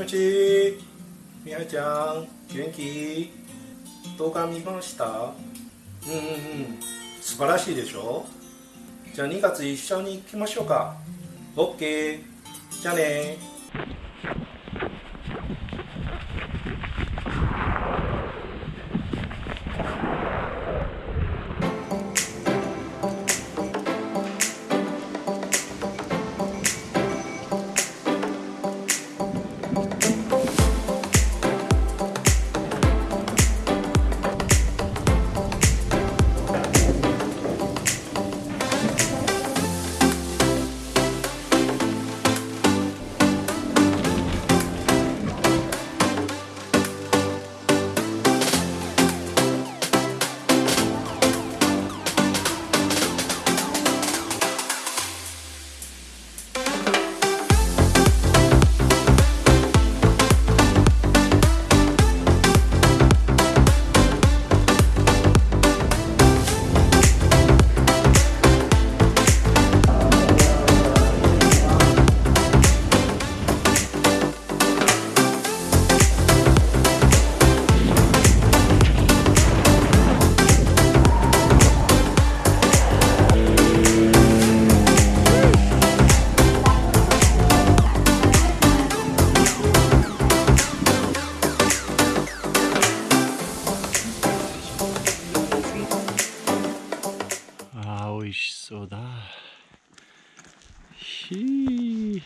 もし。みはちゃん元気？動画見ました？うんうんうん。素晴らしいでしょ？じゃあ2月一緒に行きましょうか。OK じゃあね。味しそうだ。ひー。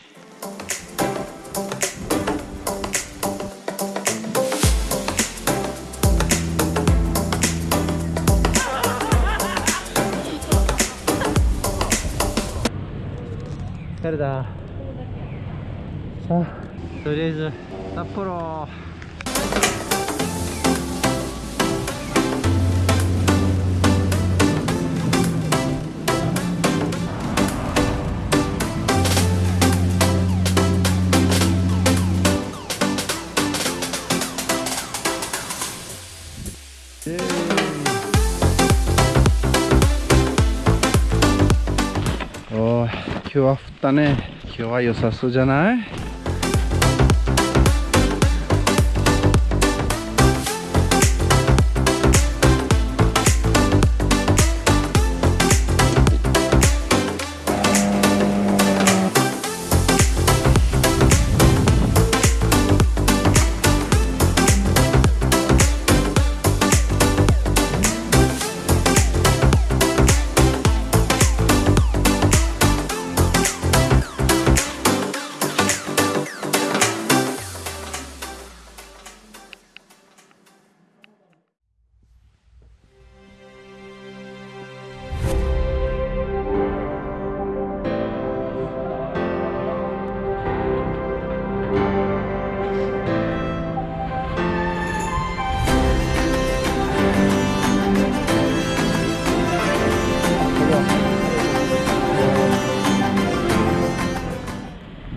疲れたさあとりあえず札幌。今日は降ったね。今日は良さそうじゃない？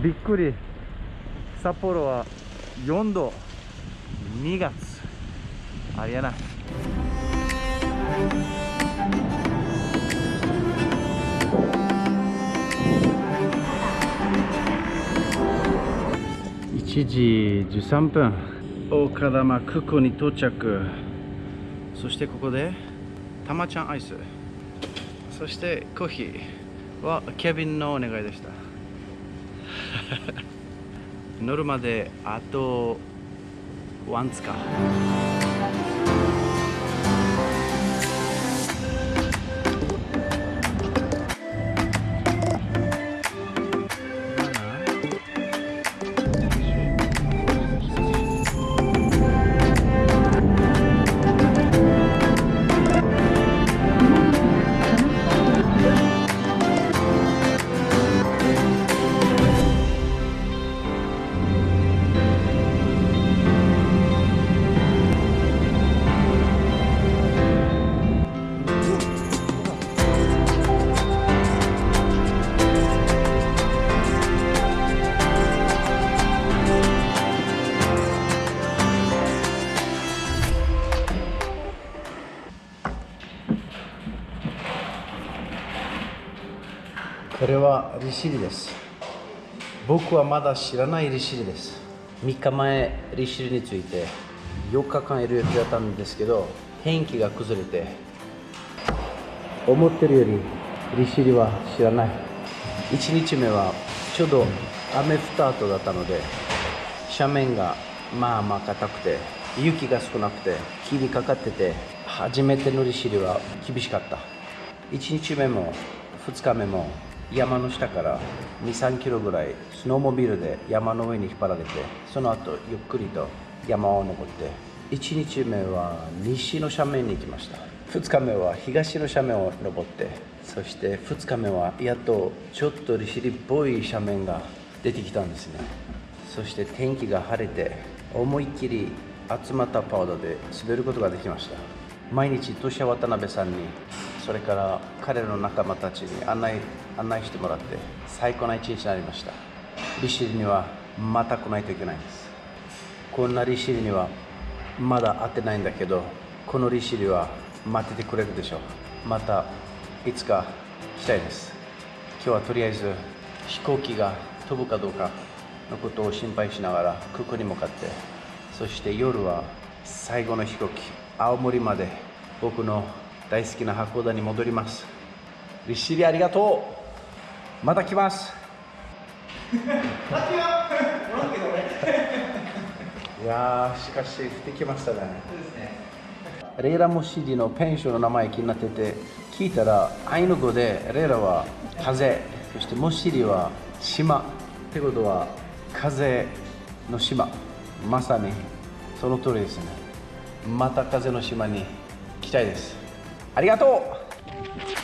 びっくり。札幌は4度2月。ありえな。い1時13分。大岡玉空港に到着。そしてここでたまちゃんアイス。そしてコーヒーはケビンのお願いでした。乗るまであとワンツか。れは利尻です。僕はまだ知らない利尻です。3日前利尻について4日間いる予定だったんですけど天気が崩れて思ってるより利尻は知らない。1日目はちょうど雨降った後だったので斜面がまあまあ硬くて雪が少なくて木にかかってて初めての利尻は厳しかった。1日目も2日目も山の下から2 3キロぐらいスノーモビルで山の上に引っ張られてその後ゆっくりと山を登って1日目は西の斜面に行きました。2日目は東の斜面を登ってそして2日目はやっとちょっと利尻っぽい斜面が出てきたんですね。そして天気が晴れて思いっきり集まったパウダーで滑ることができました。毎日トシヤ渡辺さんにそれから彼の仲間たちに案内案内してもらって最高な一日になりました。利尻にはまた来ないといけないんです。こんな利尻にはまだ会ってないんだけどこの利尻は待っててくれるでしょう。またいつか来たいです。今日はとりあえず飛行機が飛ぶかどうかのことを心配しながら空港に向かって。そして夜は最後の飛行機青森まで僕の大好きな函館に戻ります。利尻ありがとう。また来ます。いやーしかし降ってきましたね。レイラモシディのペンションの名前気になってて聞いたらアイヌ語でレイラは風。そしてモシディは島ってことは風の島。まさにその通りですね。また風の島に来たいですありがとう。